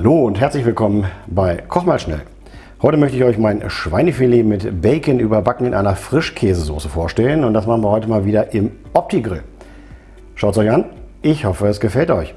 Hallo und herzlich willkommen bei Koch mal schnell. Heute möchte ich euch mein Schweinefilet mit Bacon überbacken in einer Frischkäsesoße vorstellen und das machen wir heute mal wieder im Opti-Grill. Schaut es euch an, ich hoffe es gefällt euch.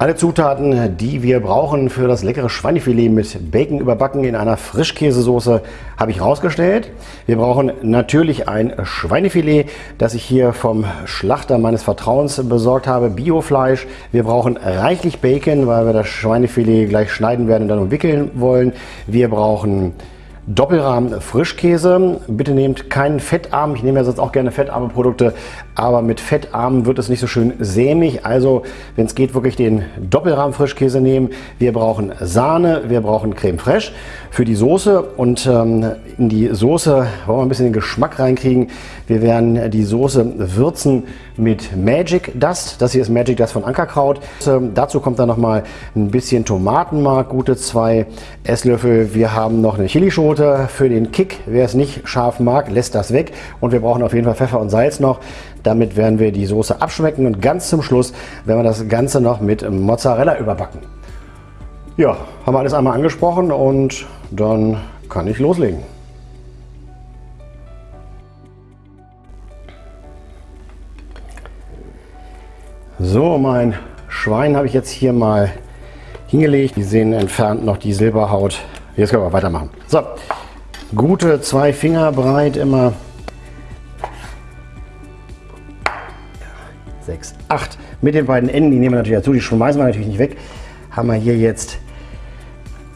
Alle Zutaten, die wir brauchen für das leckere Schweinefilet mit Bacon überbacken in einer Frischkäsesoße, habe ich rausgestellt. Wir brauchen natürlich ein Schweinefilet, das ich hier vom Schlachter meines Vertrauens besorgt habe, Biofleisch. Wir brauchen reichlich Bacon, weil wir das Schweinefilet gleich schneiden werden und dann umwickeln wollen. Wir brauchen Doppelrahmen Frischkäse. Bitte nehmt keinen fettarm. Ich nehme ja sonst auch gerne fettarme Produkte, aber mit fettarmen wird es nicht so schön sämig. Also, wenn es geht, wirklich den Doppelrahmen Frischkäse nehmen. Wir brauchen Sahne, wir brauchen Creme Fraiche für die Soße und ähm, in die Soße wollen wir ein bisschen den Geschmack reinkriegen. Wir werden die Soße würzen mit Magic Dust. Das hier ist Magic Dust von Ankerkraut. Ähm, dazu kommt dann noch mal ein bisschen Tomatenmark, gute zwei Esslöffel. Wir haben noch eine Chilischote für den Kick. Wer es nicht scharf mag, lässt das weg. Und wir brauchen auf jeden Fall Pfeffer und Salz noch. Damit werden wir die Soße abschmecken und ganz zum Schluss werden wir das Ganze noch mit Mozzarella überbacken. Ja, haben wir alles einmal angesprochen und dann kann ich loslegen. So, mein Schwein habe ich jetzt hier mal hingelegt. Die sehen entfernt noch die Silberhaut. Jetzt können wir weitermachen. So, gute zwei Finger breit immer. Sechs, acht. Mit den beiden Enden, die nehmen wir natürlich dazu, die schmeißen wir natürlich nicht weg. Haben wir hier jetzt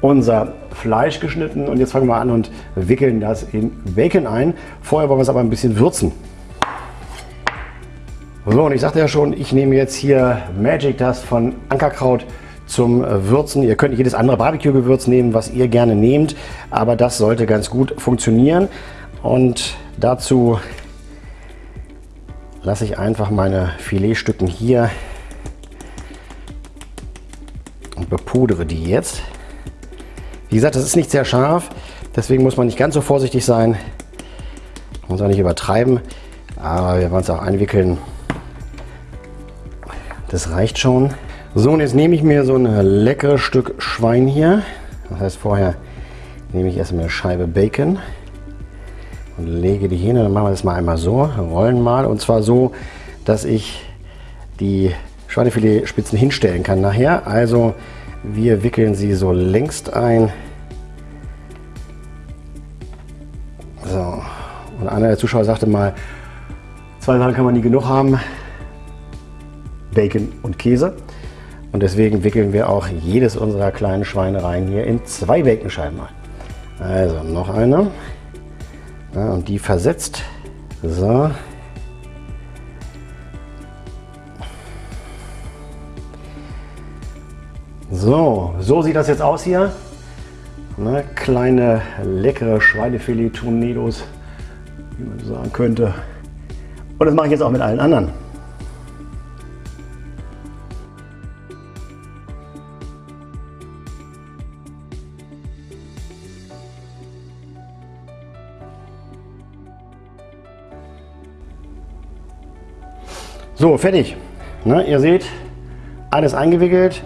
unser Fleisch geschnitten und jetzt fangen wir an und wickeln das in Bacon ein. Vorher wollen wir es aber ein bisschen würzen. So, und ich sagte ja schon, ich nehme jetzt hier Magic Dust von Ankerkraut zum Würzen. Ihr könnt jedes andere Barbecue-Gewürz nehmen, was ihr gerne nehmt, aber das sollte ganz gut funktionieren. Und dazu lasse ich einfach meine Filetstücken hier und bepudere die jetzt. Wie gesagt, das ist nicht sehr scharf, deswegen muss man nicht ganz so vorsichtig sein. Man muss auch nicht übertreiben, aber wir wollen es auch einwickeln. Das reicht schon. So, und jetzt nehme ich mir so ein leckeres Stück Schwein hier. Das heißt, vorher nehme ich erstmal eine Scheibe Bacon und lege die hin. Und dann machen wir das mal einmal so, rollen mal. Und zwar so, dass ich die Schweinefiletspitzen hinstellen kann nachher. Also wir wickeln sie so längst ein. So, und einer der Zuschauer sagte mal, zwei Sachen kann man nie genug haben. Bacon und Käse. Und deswegen wickeln wir auch jedes unserer kleinen Schweinereien hier in zwei Baconscheiben ein. Also noch eine. Ja, und die versetzt. So. So, so sieht das jetzt aus hier. Ne, kleine leckere Schweinefilet-Tornados, wie man sagen könnte. Und das mache ich jetzt auch mit allen anderen. So, fertig. Ne, ihr seht, alles eingewickelt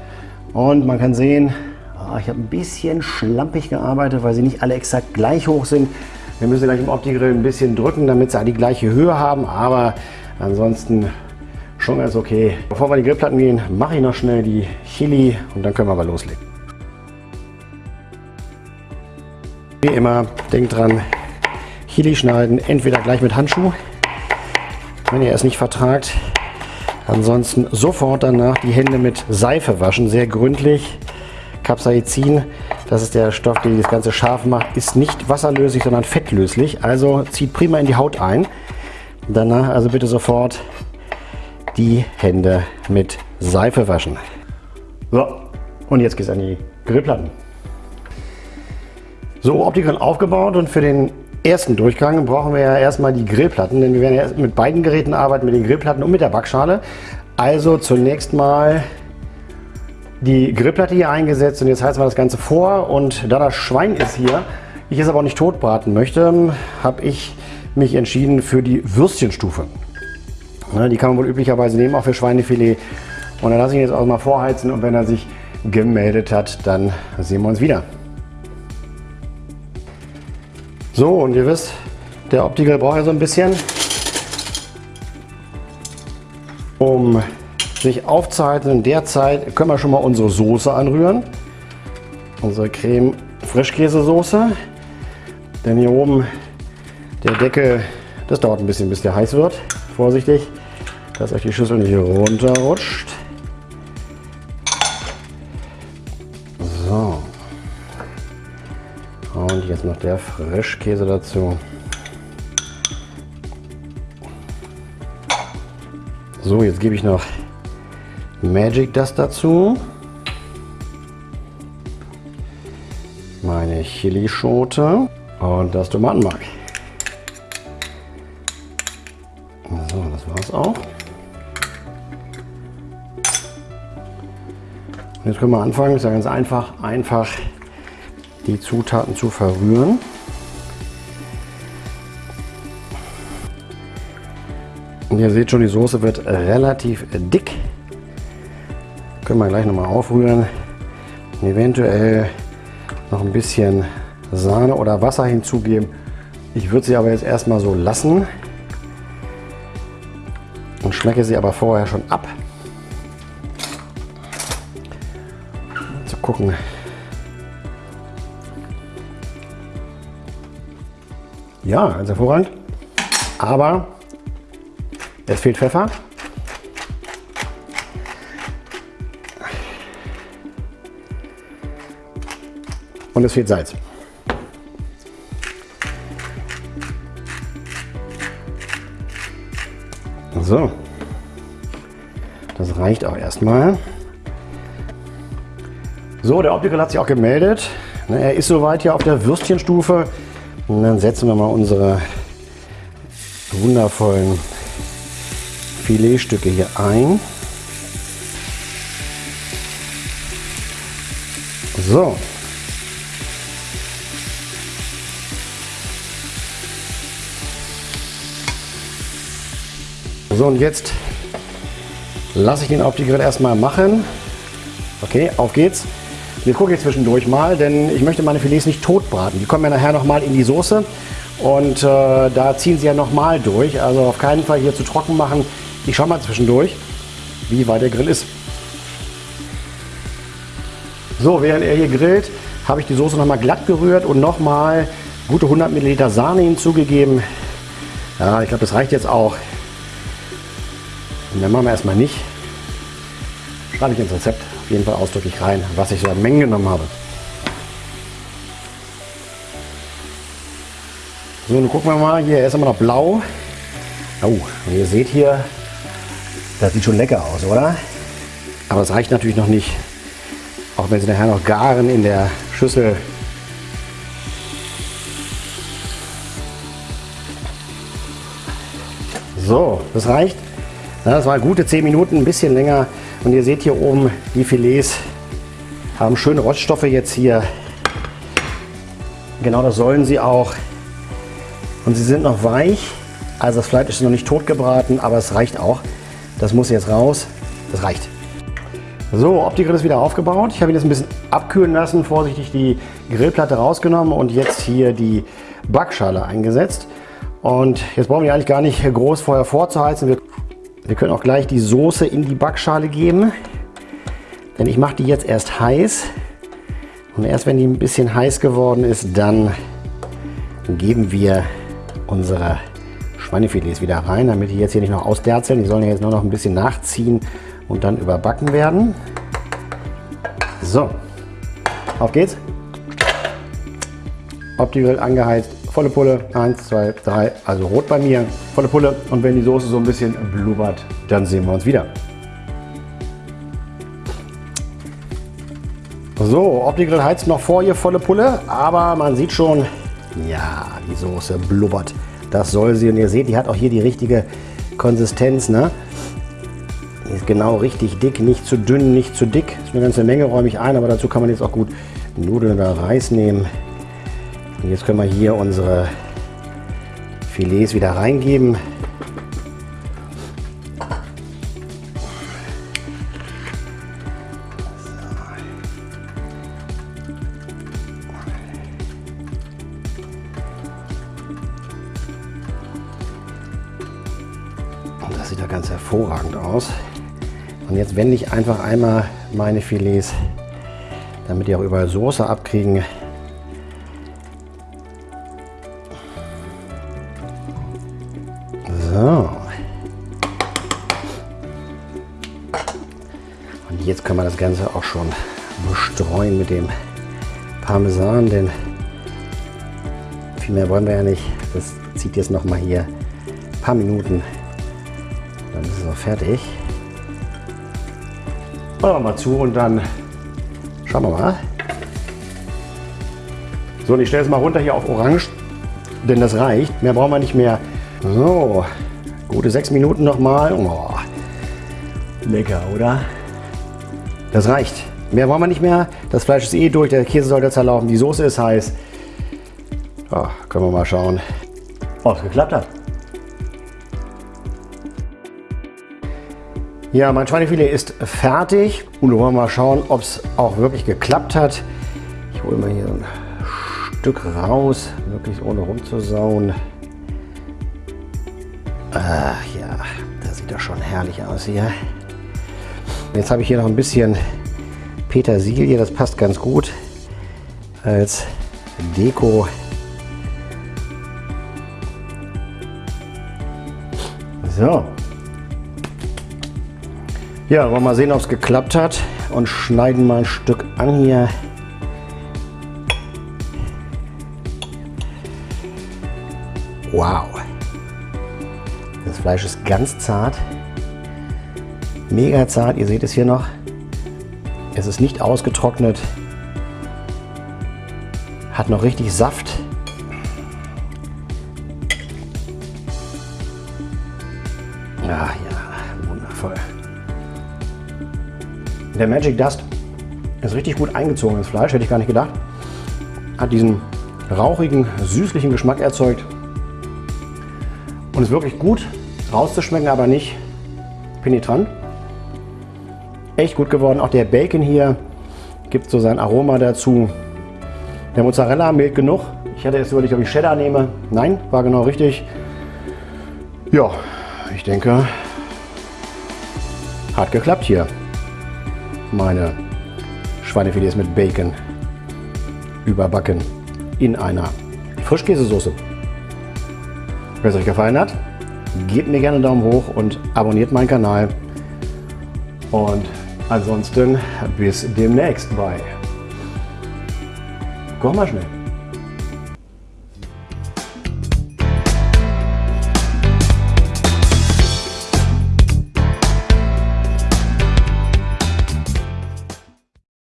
und man kann sehen, oh, ich habe ein bisschen schlampig gearbeitet, weil sie nicht alle exakt gleich hoch sind. Wir müssen gleich im Opti-Grill ein bisschen drücken, damit sie die gleiche Höhe haben, aber ansonsten schon ganz okay. Bevor wir die Grillplatten gehen, mache ich noch schnell die Chili und dann können wir aber loslegen. Wie immer, denkt dran, Chili schneiden, entweder gleich mit Handschuh, wenn ihr es nicht vertragt, Ansonsten sofort danach die Hände mit Seife waschen, sehr gründlich. Capsaicin, das ist der Stoff, der das Ganze scharf macht, ist nicht wasserlöslich, sondern fettlöslich. Also zieht prima in die Haut ein. Danach also bitte sofort die Hände mit Seife waschen. So, und jetzt geht es an die Grillplatten. So, Optikon aufgebaut und für den ersten Durchgang brauchen wir ja erstmal die Grillplatten, denn wir werden ja mit beiden Geräten arbeiten, mit den Grillplatten und mit der Backschale. Also zunächst mal die Grillplatte hier eingesetzt und jetzt heizen wir das Ganze vor und da das Schwein ist hier, ich es aber auch nicht tot braten möchte, habe ich mich entschieden für die Würstchenstufe. Die kann man wohl üblicherweise nehmen, auch für Schweinefilet. Und dann lasse ich ihn jetzt auch mal vorheizen und wenn er sich gemeldet hat, dann sehen wir uns wieder. So, und ihr wisst, der Optical braucht ja so ein bisschen, um sich aufzuhalten. In der Zeit können wir schon mal unsere Soße anrühren. Unsere Creme Frischkäsesoße. Denn hier oben der Deckel, das dauert ein bisschen, bis der heiß wird. Vorsichtig, dass euch die Schüssel nicht runterrutscht. Jetzt noch der Frischkäse dazu. So, jetzt gebe ich noch Magic Dust dazu. Meine Chilischote und das Tomatenmark. So, das war's auch. Jetzt können wir anfangen, ist ja ganz einfach, einfach die Zutaten zu verrühren. Und ihr seht schon, die Soße wird relativ dick. Können wir gleich nochmal aufrühren. Und eventuell noch ein bisschen Sahne oder Wasser hinzugeben. Ich würde sie aber jetzt erstmal so lassen und schmecke sie aber vorher schon ab. Zu gucken. Ja, ganz hervorragend. Aber es fehlt Pfeffer. Und es fehlt Salz. So. Das reicht auch erstmal. So, der Optical hat sich auch gemeldet. Er ist soweit hier auf der Würstchenstufe. Und dann setzen wir mal unsere wundervollen Filetstücke hier ein. So. So und jetzt lasse ich den auf die Grill erstmal machen. Okay, auf geht's. Wir gucken jetzt zwischendurch mal, denn ich möchte meine Filets nicht tot braten. Die kommen ja nachher noch mal in die Soße und äh, da ziehen sie ja noch mal durch. Also auf keinen Fall hier zu trocken machen. Ich schaue mal zwischendurch, wie weit der Grill ist. So, während er hier grillt, habe ich die Soße noch mal glatt gerührt und noch mal gute 100 Milliliter Sahne hinzugegeben. Ja, ich glaube, das reicht jetzt auch. Und dann machen wir erstmal nicht. Schreibe ich ins Rezept jeden Fall ausdrücklich rein, was ich so an Mengen genommen habe. So, nun gucken wir mal. Hier, er ist immer noch blau. Oh, und ihr seht hier, das sieht schon lecker aus, oder? Aber es reicht natürlich noch nicht. Auch wenn sie nachher noch garen in der Schüssel. So, das reicht. Das war gute 10 Minuten, ein bisschen länger. Und ihr seht hier oben, die Filets haben schöne Roststoffe jetzt hier. Genau das sollen sie auch. Und sie sind noch weich. Also das Fleisch ist noch nicht tot gebraten, aber es reicht auch. Das muss jetzt raus. Das reicht. So, Opti-Grill ist wieder aufgebaut. Ich habe ihn jetzt ein bisschen abkühlen lassen, vorsichtig die Grillplatte rausgenommen und jetzt hier die Backschale eingesetzt. Und jetzt brauchen wir eigentlich gar nicht groß vorher vorzuheizen. Wir wir können auch gleich die Soße in die Backschale geben, denn ich mache die jetzt erst heiß. Und erst wenn die ein bisschen heiß geworden ist, dann geben wir unsere Schweinefilets wieder rein, damit die jetzt hier nicht noch ausderzeln. Die sollen jetzt nur noch ein bisschen nachziehen und dann überbacken werden. So, auf geht's. Optimal angeheizt volle Pulle, 1, 2, 3, also rot bei mir, volle Pulle. Und wenn die Soße so ein bisschen blubbert, dann sehen wir uns wieder. So, Opti-Grill heizt noch vor ihr volle Pulle, aber man sieht schon, ja, die Soße blubbert. Das soll sie und ihr seht, die hat auch hier die richtige Konsistenz. Ne? Die ist genau richtig dick, nicht zu dünn, nicht zu dick. Ist eine ganze Menge, räume ich ein, aber dazu kann man jetzt auch gut Nudeln oder Reis nehmen. Und jetzt können wir hier unsere Filets wieder reingeben. Und das sieht ja ganz hervorragend aus. Und jetzt wende ich einfach einmal meine Filets, damit die auch überall Soße abkriegen, So. Und jetzt können wir das Ganze auch schon bestreuen mit dem Parmesan, denn viel mehr wollen wir ja nicht. Das zieht jetzt noch mal hier ein paar Minuten. Dann ist es auch fertig. Machen wir mal zu und dann schauen wir mal. So, und ich stelle es mal runter hier auf Orange, denn das reicht. Mehr brauchen wir nicht mehr. So, gute sechs Minuten noch mal. Oh, lecker, oder? Das reicht. Mehr wollen wir nicht mehr. Das Fleisch ist eh durch, der Käse sollte zerlaufen, die Soße ist heiß. Ja, können wir mal schauen, ob es geklappt hat. Ja, mein Schweinefilet ist fertig und wir wollen mal schauen, ob es auch wirklich geklappt hat. Ich hole mal hier ein Stück raus, möglichst ohne rumzusauen. Ach ja, das sieht doch schon herrlich aus hier. Jetzt habe ich hier noch ein bisschen Petersilie, das passt ganz gut als Deko. So. Ja, wollen wir mal sehen, ob es geklappt hat und schneiden mal ein Stück an hier. Fleisch ist ganz zart. Mega zart, ihr seht es hier noch. Es ist nicht ausgetrocknet. Hat noch richtig Saft. Ah ja, wundervoll. Der Magic Dust ist richtig gut eingezogen ins Fleisch, hätte ich gar nicht gedacht. Hat diesen rauchigen, süßlichen Geschmack erzeugt. Und ist wirklich gut rauszuschmecken, aber nicht penetrant echt gut geworden. Auch der Bacon hier gibt so sein Aroma dazu. Der Mozzarella mild genug. Ich hatte jetzt überlegt, ob ich Cheddar nehme. Nein, war genau richtig. Ja, ich denke, hat geklappt hier. Meine Schweinefilets mit Bacon überbacken in einer Frischkäsesoße. Wenn es euch gefallen hat, gebt mir gerne einen Daumen hoch und abonniert meinen Kanal. Und Ansonsten bis demnächst bei. Koch mal schnell.